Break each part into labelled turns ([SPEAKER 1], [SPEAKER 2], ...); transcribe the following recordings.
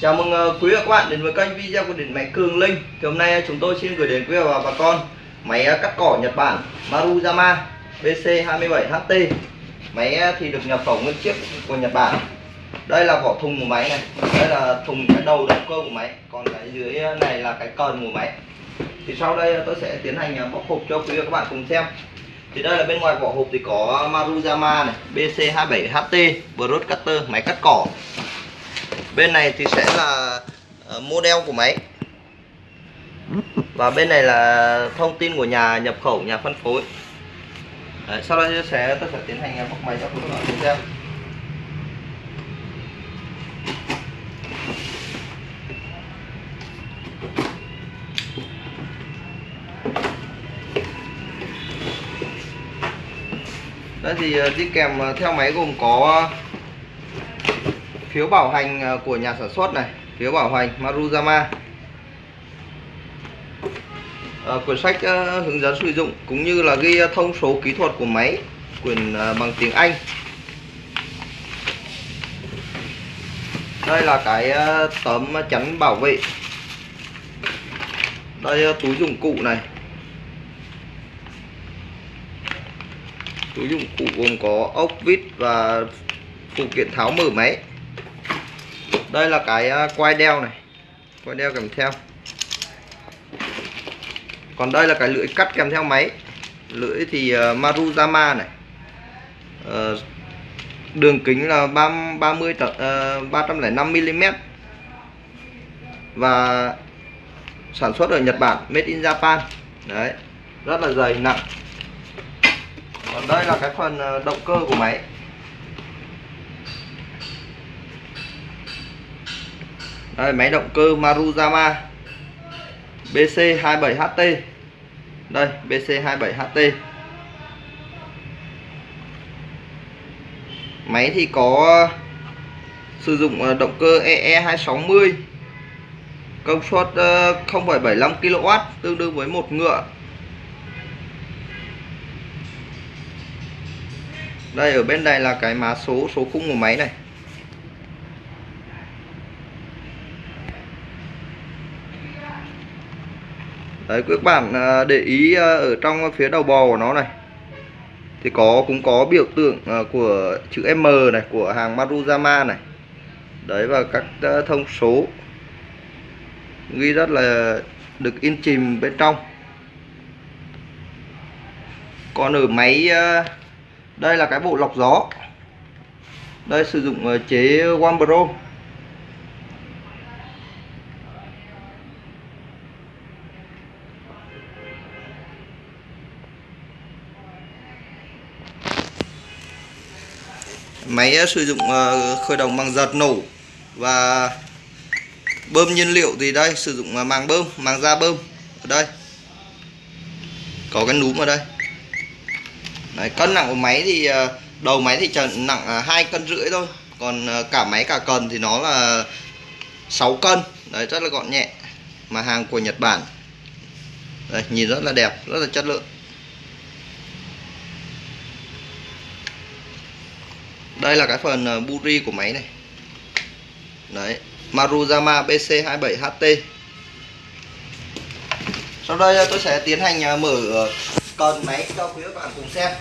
[SPEAKER 1] Chào mừng ờ, quý vị và các bạn đến với kênh video của điện máy Cường Linh. Thì hôm nay ờ, chúng tôi xin gửi đến quý và bà con Máy ờ, cắt cỏ Nhật Bản Maruyama BC27HT Máy thì được nhập khẩu nguyên chiếc của Nhật Bản. Đây là vỏ thùng của máy này. Đây là thùng cái đầu động cơ của máy. Còn cái dưới này là cái cần của máy. Thì sau đây tôi sẽ tiến hành bóc hộp cho quý và các bạn cùng xem. Thì đây là bên ngoài vỏ hộp thì có Maruyama này BC27HT Broadcutter, máy cắt cỏ bên này thì sẽ là ờ, model của máy. Và bên này là thông tin của nhà nhập khẩu nhà phân phối. Đấy, sau đây sẽ tôi sẽ tiến hành à, bóc máy cho các bạn cùng xem. Đó thì ờ, đi kèm ờ, theo máy gồm có phiếu bảo hành ờ, của nhà sản xuất này phiếu bảo hành Maruyama à, ờ, quyển sách uh, hướng dẫn sử dụng cũng như là ghi thông số kỹ thuật của máy quyển uh, bằng tiếng Anh. Đây là cái uh, tấm chắn bảo vệ. Đây túi dụng cụ này. Túi dụng cụ gồm có ốc vít và phụ kiện tháo mở máy đây là cái à, quai đeo này. Quai đeo kèm theo. Còn đây là cái lưỡi cắt kèm theo máy. Lưỡi thì à, Maruzama này. Ờ, đường kính là 30 305 mm và sản xuất ở Nhật Bản, made in Japan. Đấy, rất là dày, nặng. Còn đây là cái phần à, động cơ của máy. Đây, máy động cơ Maruyama BC27HT đây BC27HT máy thì có uh, sử dụng uh, động cơ EE260 công suất uh, 0,75 kW tương đương với một ngựa. Đây ở bên này là cái mã số số khung của máy này. Đấy các bạn à, để ý à, ở trong phía đầu bò của nó này. Thì có, cũng có biểu tượng à, của chữ M này, của hàng Maruyama này. Đấy, và các thông số ghi rất là được in chìm bên trong. Còn ở máy đây là cái bộ lọc gió. Đây sử dụng chế Wambro. Máy ờ, sử dụng ờ, khởi động bằng giật nổ và bơm nhiên liệu thì đây sử dụng ờ, màng bơm màng da bơm ở đây. Có cái núm ở đây. Đấy, cân nặng của máy thì đầu máy thì nặng hai cân rưỡi thôi còn cả máy cả cần thì nó là 6 cân. Đấy rất là gọn nhẹ mà hàng của Nhật Bản. Đây, nhìn rất là đẹp rất là chất lượng. Đây là cái phần ờ, buri của máy này. Đấy Maruyama BC27HT sau đây ờ, tôi sẽ tiến hành ờ, mở cần máy cho quý các bạn cùng xem.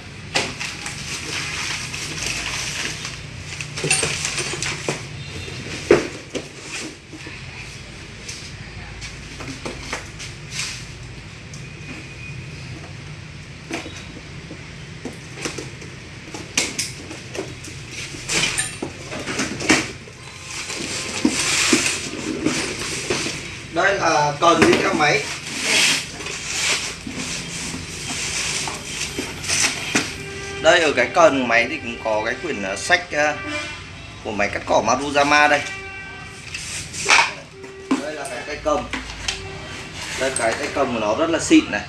[SPEAKER 1] Đây là ờ, cần đi theo máy đây, ở cái cần máy thì cũng có cái quyển ờ, sách ờ, của máy cắt cỏ Maruyama đây. Đây là cái tay cầm. Đây, cái tay cầm của nó rất là xịn này.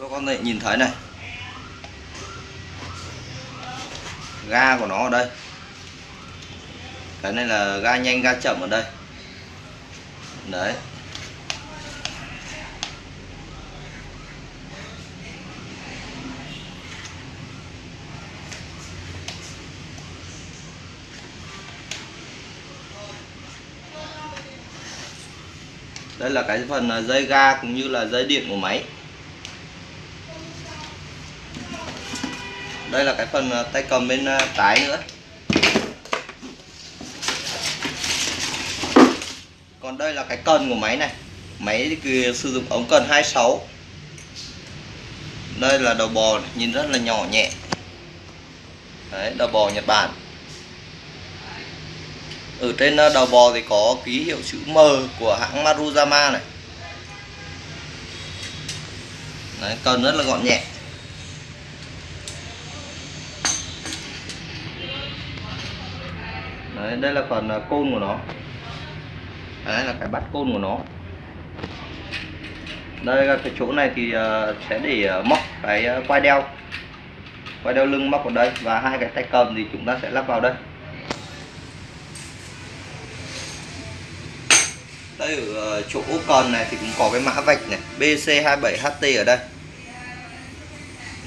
[SPEAKER 1] Các con này, nhìn thấy này. Ga của nó ở đây. Cái này là ga nhanh, ga chậm ở đây đấy. Đây là cái phần à, dây ga cũng như là dây điện của máy. Đây là cái phần à, tay cầm bên à, trái nữa. Còn đây là cái cần của máy này. Máy thì sử dụng ống cần 26 đây là đầu bò nhìn rất là nhỏ nhẹ. Đấy, đầu bò Nhật Bản. Ở trên ờ, đầu bò thì có ký hiệu chữ M của hãng Maruyama này. Đấy, cần rất là gọn nhẹ. Đấy, đây là phần ờ, côn của nó. Đấy là cái bắt côn của nó. Đây là cái chỗ này thì ờ, sẽ để ờ, móc cái ờ, quai đeo. Quai đeo lưng móc vào đây và hai cái tay cầm thì chúng ta sẽ lắp vào đây. Đây ở chỗ cần này thì cũng có cái mã vạch này BC27HT ở đây.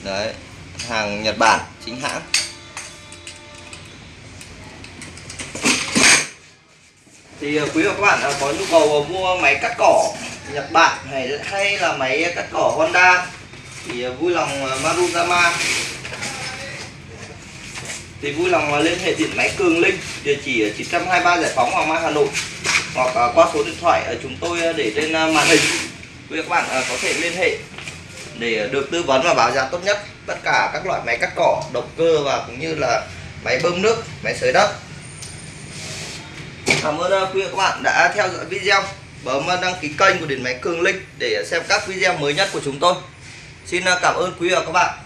[SPEAKER 1] Đấy, hàng Nhật Bản, chính hãng. Thì ờ, quý và các bạn ờ, có nhu cầu ờ, mua máy cắt cỏ Nhật Bản hay hay là máy cắt cỏ Honda thì vui lòng Maruyama thì vui lòng liên hệ điện máy Cường Linh, địa chỉ 923 Giải phóng Hoàng Mai, Hà Nội, hoặc qua số điện thoại chúng tôi để trên màn hình. Quý các bạn có thể liên hệ để được tư vấn và báo giá tốt nhất tất cả các loại máy cắt cỏ, động cơ và cũng như là máy bơm nước, máy sới đất cảm ơn ờ, quý vị các bạn đã theo dõi video. Bấm đăng ký kênh của điện máy Cường Linh để xem các video mới nhất của chúng tôi. Xin ờ, cảm ơn quý vị và các bạn.